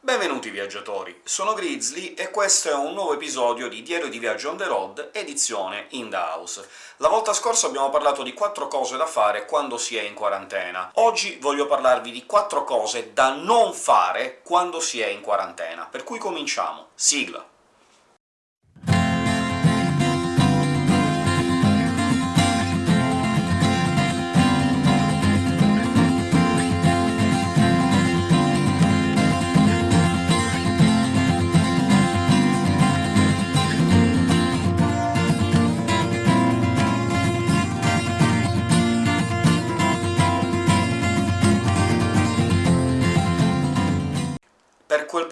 Benvenuti viaggiatori, sono Grizzly e questo è un nuovo episodio di Diario di Viaggio on the road, edizione in the house. La volta scorsa abbiamo parlato di quattro cose da fare quando si è in quarantena. Oggi voglio parlarvi di quattro cose da non fare quando si è in quarantena, per cui cominciamo. Sigla!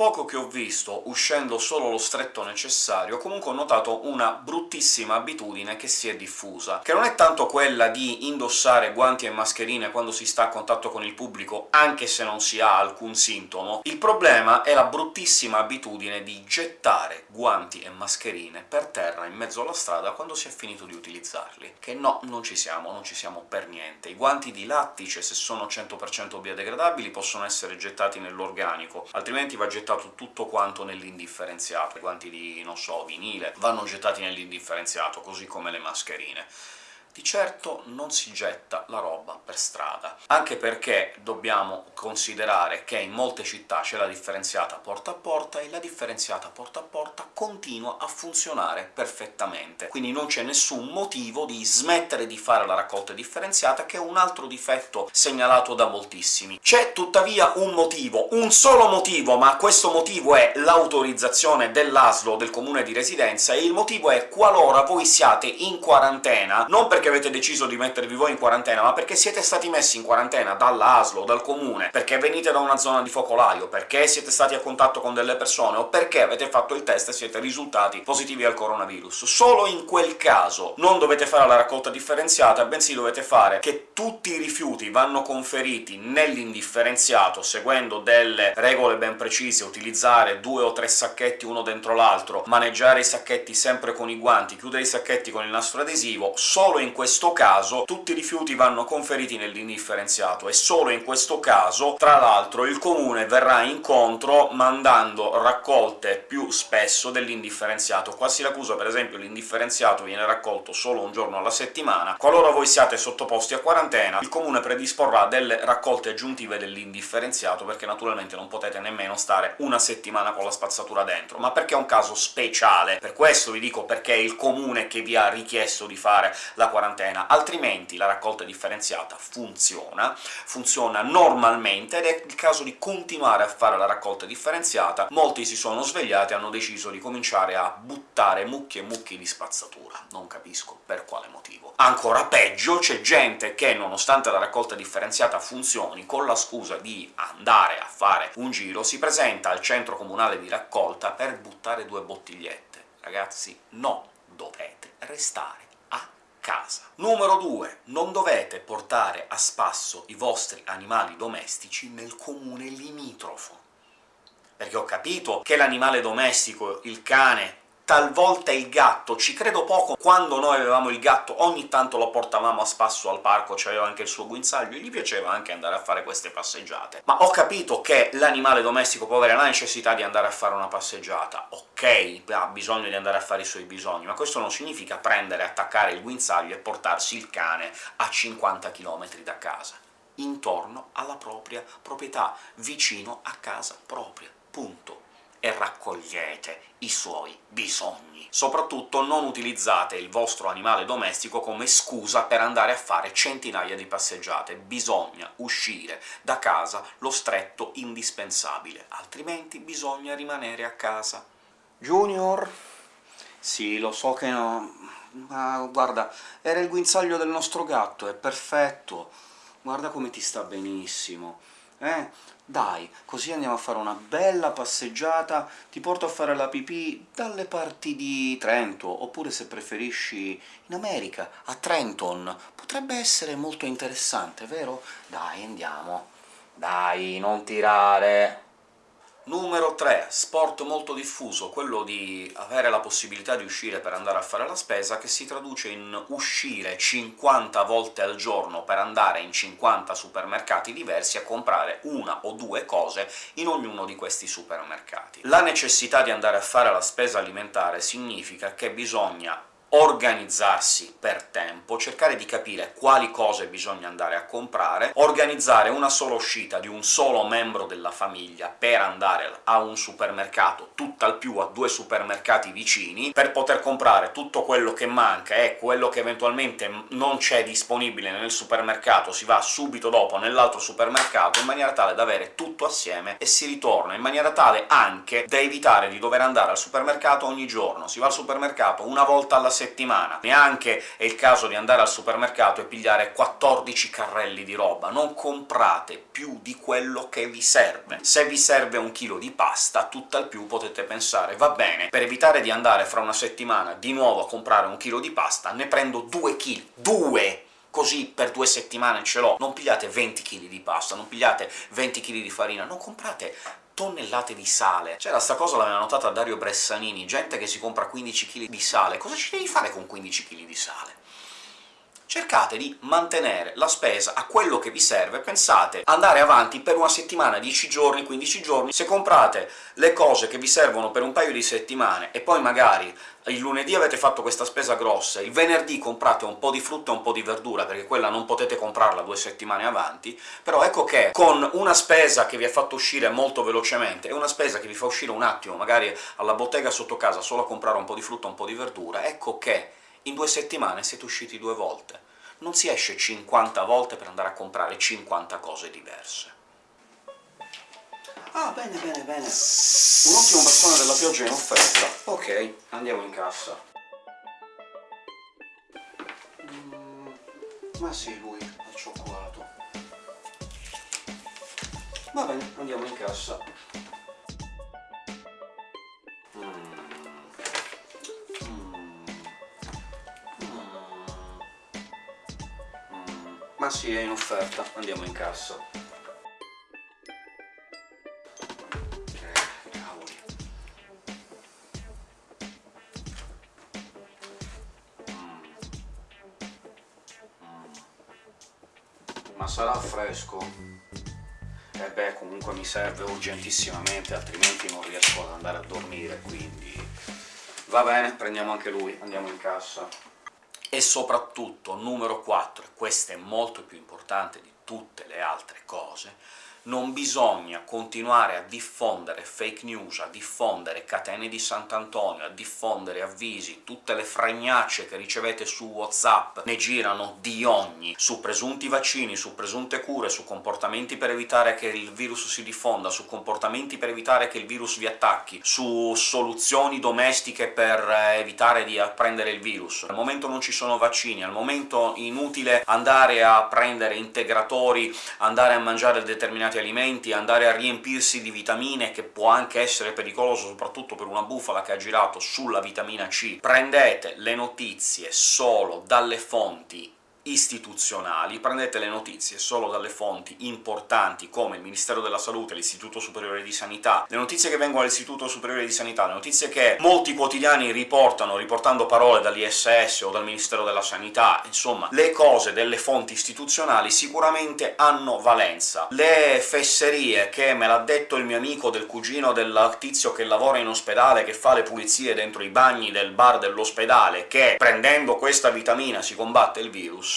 Poco che ho visto, uscendo solo lo stretto necessario, comunque ho notato una bruttissima abitudine che si è diffusa, che non è tanto quella di indossare guanti e mascherine quando si sta a contatto con il pubblico, anche se non si ha alcun sintomo, il problema è la bruttissima abitudine di gettare guanti e mascherine per terra in mezzo alla strada quando si è finito di utilizzarli. Che no, non ci siamo, non ci siamo per niente. I guanti di lattice, se sono 100% biodegradabili, possono essere gettati nell'organico, altrimenti va gettato tutto quanto nell'indifferenziato. I guanti di, non so, vinile vanno gettati nell'indifferenziato, così come le mascherine di certo non si getta la roba per strada, anche perché dobbiamo considerare che in molte città c'è la differenziata porta a porta, e la differenziata porta a porta continua a funzionare perfettamente, quindi non c'è nessun motivo di smettere di fare la raccolta differenziata, che è un altro difetto segnalato da moltissimi. C'è tuttavia un motivo, un solo motivo, ma questo motivo è l'autorizzazione dell'ASLO del comune di residenza, e il motivo è qualora voi siate in quarantena, non perché perché avete deciso di mettervi voi in quarantena, ma perché siete stati messi in quarantena dalla ASLO, dal comune, perché venite da una zona di focolaio, perché siete stati a contatto con delle persone, o perché avete fatto il test e siete risultati positivi al coronavirus. Solo in quel caso non dovete fare la raccolta differenziata, bensì dovete fare che tutti i rifiuti vanno conferiti nell'indifferenziato, seguendo delle regole ben precise, utilizzare due o tre sacchetti uno dentro l'altro, maneggiare i sacchetti sempre con i guanti, chiudere i sacchetti con il nastro adesivo, solo in questo caso tutti i rifiuti vanno conferiti nell'indifferenziato, e solo in questo caso, tra l'altro, il comune verrà incontro mandando raccolte più spesso dell'indifferenziato. Qua a Siracusa, per esempio, l'indifferenziato viene raccolto solo un giorno alla settimana. Qualora voi siate sottoposti a quarantena, il comune predisporrà delle raccolte aggiuntive dell'indifferenziato, perché naturalmente non potete nemmeno stare una settimana con la spazzatura dentro, ma perché è un caso speciale. Per questo vi dico perché è il comune che vi ha richiesto di fare la quarantena quarantena, altrimenti la raccolta differenziata funziona, funziona normalmente, ed è il caso di continuare a fare la raccolta differenziata. Molti si sono svegliati e hanno deciso di cominciare a buttare mucchi e mucchi di spazzatura, non capisco per quale motivo. Ancora peggio, c'è gente che, nonostante la raccolta differenziata funzioni, con la scusa di andare a fare un giro, si presenta al centro comunale di raccolta per buttare due bottigliette. Ragazzi, no! Dovete restare casa. Numero 2. Non dovete portare a spasso i vostri animali domestici nel comune limitrofo. Perché ho capito che l'animale domestico, il cane, talvolta il gatto, ci credo poco, quando noi avevamo il gatto ogni tanto lo portavamo a spasso al parco, c'aveva anche il suo guinzaglio, e gli piaceva anche andare a fare queste passeggiate. Ma ho capito che l'animale domestico, può avere la necessità di andare a fare una passeggiata, ok, ha bisogno di andare a fare i suoi bisogni, ma questo non significa prendere, attaccare il guinzaglio e portarsi il cane a 50 km da casa, intorno alla propria proprietà, vicino a casa propria, punto e raccogliete i suoi bisogni. Soprattutto non utilizzate il vostro animale domestico come scusa per andare a fare centinaia di passeggiate. Bisogna uscire da casa lo stretto indispensabile, altrimenti bisogna rimanere a casa. Junior? Sì, lo so che no... ma guarda, era il guinzaglio del nostro gatto, è perfetto! Guarda come ti sta benissimo! Eh? Dai, così andiamo a fare una bella passeggiata, ti porto a fare la pipì dalle parti di Trento, oppure se preferisci in America, a Trenton. Potrebbe essere molto interessante, vero? Dai, andiamo. Dai, non tirare! Numero 3, sport molto diffuso, quello di avere la possibilità di uscire per andare a fare la spesa, che si traduce in uscire 50 volte al giorno per andare in 50 supermercati diversi a comprare una o due cose in ognuno di questi supermercati. La necessità di andare a fare la spesa alimentare significa che bisogna organizzarsi per tempo, cercare di capire quali cose bisogna andare a comprare, organizzare una sola uscita di un solo membro della famiglia per andare a un supermercato, tutt'al più a due supermercati vicini, per poter comprare tutto quello che manca e quello che eventualmente non c'è disponibile nel supermercato si va subito dopo nell'altro supermercato, in maniera tale da avere tutto assieme e si ritorna, in maniera tale anche da evitare di dover andare al supermercato ogni giorno. Si va al supermercato una volta alla settimana, neanche è il caso di andare al supermercato e pigliare 14 carrelli di roba, non comprate più di quello che vi serve. Se vi serve un chilo di pasta, tutt'al più potete pensare «va bene, per evitare di andare fra una settimana di nuovo a comprare un chilo di pasta, ne prendo due chili». Due! così per due settimane ce l'ho. Non pigliate 20 kg di pasta, non pigliate 20 kg di farina, non comprate tonnellate di sale. C'era sta cosa, l'aveva notata Dario Bressanini, gente che si compra 15 kg di sale. Cosa ci devi fare con 15 kg di sale? cercate di mantenere la spesa a quello che vi serve, pensate andare avanti per una settimana, 10 giorni, 15 giorni, se comprate le cose che vi servono per un paio di settimane e poi magari il lunedì avete fatto questa spesa grossa, il venerdì comprate un po' di frutta e un po' di verdura, perché quella non potete comprarla due settimane avanti, però ecco che con una spesa che vi ha fatto uscire molto velocemente e una spesa che vi fa uscire un attimo, magari alla bottega sotto casa, solo a comprare un po' di frutta e un po' di verdura, ecco che in due settimane siete usciti due volte. Non si esce 50 volte per andare a comprare 50 cose diverse. Ah, bene, bene, bene. Pioggia in offerta. Ok, andiamo in cassa. Mm, ma sì, lui, al cioccolato. Va bene, andiamo in cassa. Ma sì, è in offerta, andiamo in cassa. Fresco? E eh beh, comunque mi serve urgentissimamente, altrimenti non riesco ad andare a dormire, quindi... Va bene, prendiamo anche lui, andiamo in cassa e soprattutto, numero 4, e questo è molto più importante di tutte le altre cose, non bisogna continuare a diffondere fake news, a diffondere catene di Sant'Antonio, a diffondere avvisi, tutte le fregnacce che ricevete su WhatsApp ne girano di ogni, su presunti vaccini, su presunte cure, su comportamenti per evitare che il virus si diffonda, su comportamenti per evitare che il virus vi attacchi, su soluzioni domestiche per eh, evitare di prendere il virus. Al momento non ci sono vaccini, al momento inutile andare a prendere integratori, andare a mangiare determinati determinati alimenti, andare a riempirsi di vitamine, che può anche essere pericoloso soprattutto per una bufala che ha girato sulla vitamina C. Prendete le notizie solo dalle fonti istituzionali, prendete le notizie solo dalle fonti importanti come il Ministero della Salute, l'Istituto Superiore di Sanità, le notizie che vengono dall'Istituto Superiore di Sanità, le notizie che molti quotidiani riportano, riportando parole dall'ISS o dal Ministero della Sanità, insomma, le cose delle fonti istituzionali sicuramente hanno valenza. Le fesserie che me l'ha detto il mio amico del cugino del tizio che lavora in ospedale, che fa le pulizie dentro i bagni del bar dell'ospedale, che prendendo questa vitamina si combatte il virus,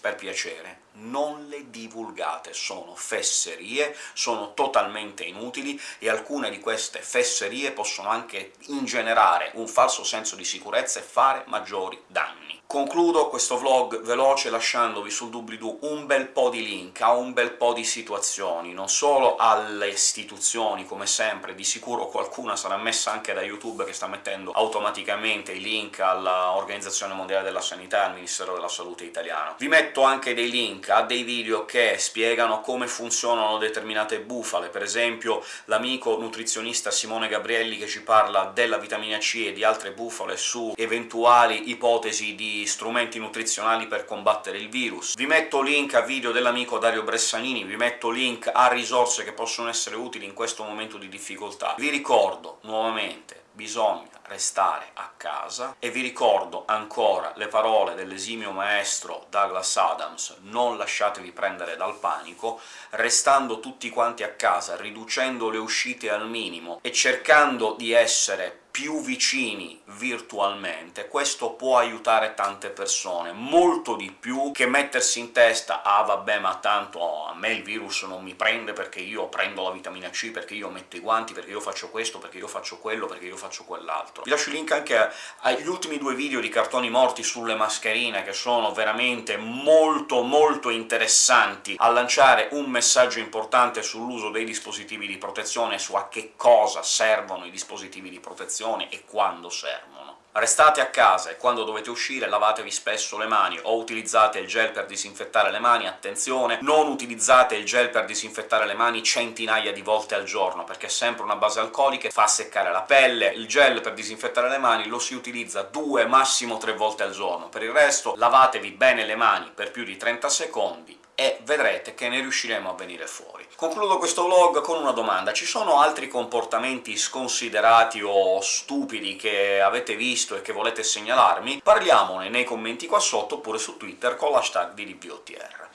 per piacere, non le divulgate, sono fesserie, sono totalmente inutili, e alcune di queste fesserie possono anche ingenerare un falso senso di sicurezza e fare maggiori danni. Concludo questo vlog veloce lasciandovi sul doobly-doo un bel po' di link a un bel po' di situazioni, non solo alle istituzioni, come sempre, di sicuro qualcuna sarà messa anche da YouTube, che sta mettendo automaticamente i link all'Organizzazione Mondiale della Sanità e al Ministero della Salute italiano. Vi metto anche dei link link a dei video che spiegano come funzionano determinate bufale, per esempio l'amico nutrizionista Simone Gabrielli che ci parla della vitamina C e di altre bufale su eventuali ipotesi di strumenti nutrizionali per combattere il virus. Vi metto link a video dell'amico Dario Bressanini, vi metto link a risorse che possono essere utili in questo momento di difficoltà. Vi ricordo, nuovamente, bisogna restare a casa, e vi ricordo ancora le parole dell'esimio maestro Douglas Adams «non lasciatevi prendere dal panico», restando tutti quanti a casa, riducendo le uscite al minimo e cercando di essere più vicini virtualmente, questo può aiutare tante persone, molto di più che mettersi in testa «ah vabbè, ma tanto a me il virus non mi prende perché io prendo la vitamina C, perché io metto i guanti, perché io faccio questo, perché io faccio quello, perché io faccio quell'altro». Vi lascio il link anche agli ultimi due video di cartoni morti sulle mascherine, che sono veramente molto molto interessanti a lanciare un messaggio importante sull'uso dei dispositivi di protezione, su a che cosa servono i dispositivi di protezione, e quando servono. Restate a casa e quando dovete uscire lavatevi spesso le mani, o utilizzate il gel per disinfettare le mani, attenzione, non utilizzate il gel per disinfettare le mani centinaia di volte al giorno, perché è sempre una base alcolica, fa seccare la pelle, il gel per disinfettare le mani lo si utilizza due, massimo tre volte al giorno. Per il resto lavatevi bene le mani per più di 30 secondi, e vedrete che ne riusciremo a venire fuori. Concludo questo vlog con una domanda. Ci sono altri comportamenti sconsiderati o stupidi che avete visto e che volete segnalarmi? Parliamone nei commenti qua sotto, oppure su Twitter con l'hashtag di.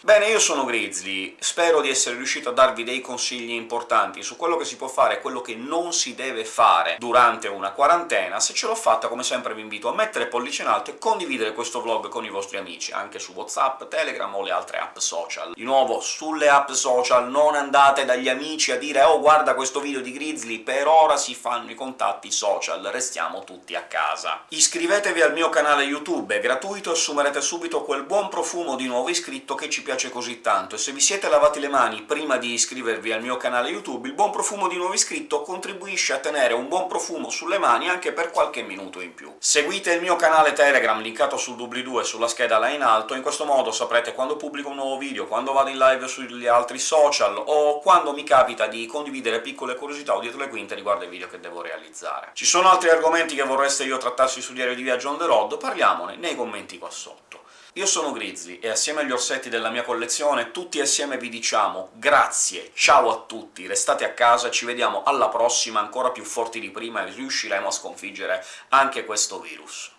Bene, io sono Grizzly, spero di essere riuscito a darvi dei consigli importanti su quello che si può fare e quello che non si deve fare durante una quarantena. Se ce l'ho fatta, come sempre vi invito a mettere pollice in alto e condividere questo vlog con i vostri amici, anche su WhatsApp, Telegram o le altre app social. Di nuovo, sulle app social non andate dagli amici a dire «Oh, guarda questo video di Grizzly, per ora si fanno i contatti social, restiamo tutti a casa». Iscrivetevi al mio canale YouTube, è gratuito assumerete subito quel buon profumo di nuovo iscritto che ci piace così tanto, e se vi siete lavati le mani prima di iscrivervi al mio canale YouTube, il buon profumo di nuovo iscritto contribuisce a tenere un buon profumo sulle mani anche per qualche minuto in più. Seguite il mio canale Telegram, linkato sul doobly-doo e sulla scheda là in alto, in questo modo saprete quando pubblico un nuovo video, quando vado in live sugli altri social, o quando mi capita di condividere piccole curiosità o dietro le quinte riguardo ai video che devo realizzare. Ci sono altri argomenti che vorreste io trattassi su Diario di Viaggio on the road? Parliamone nei commenti qua sotto. Io sono Grizzly, e assieme agli orsetti della mia collezione, tutti assieme vi diciamo grazie, ciao a tutti, restate a casa, ci vediamo alla prossima, ancora più forti di prima, e riusciremo a sconfiggere anche questo virus.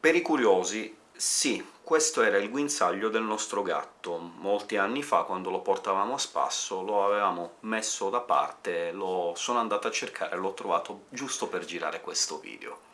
Per i curiosi, sì, questo era il guinzaglio del nostro gatto. Molti anni fa, quando lo portavamo a spasso, lo avevamo messo da parte, lo sono andato a cercare e l'ho trovato giusto per girare questo video.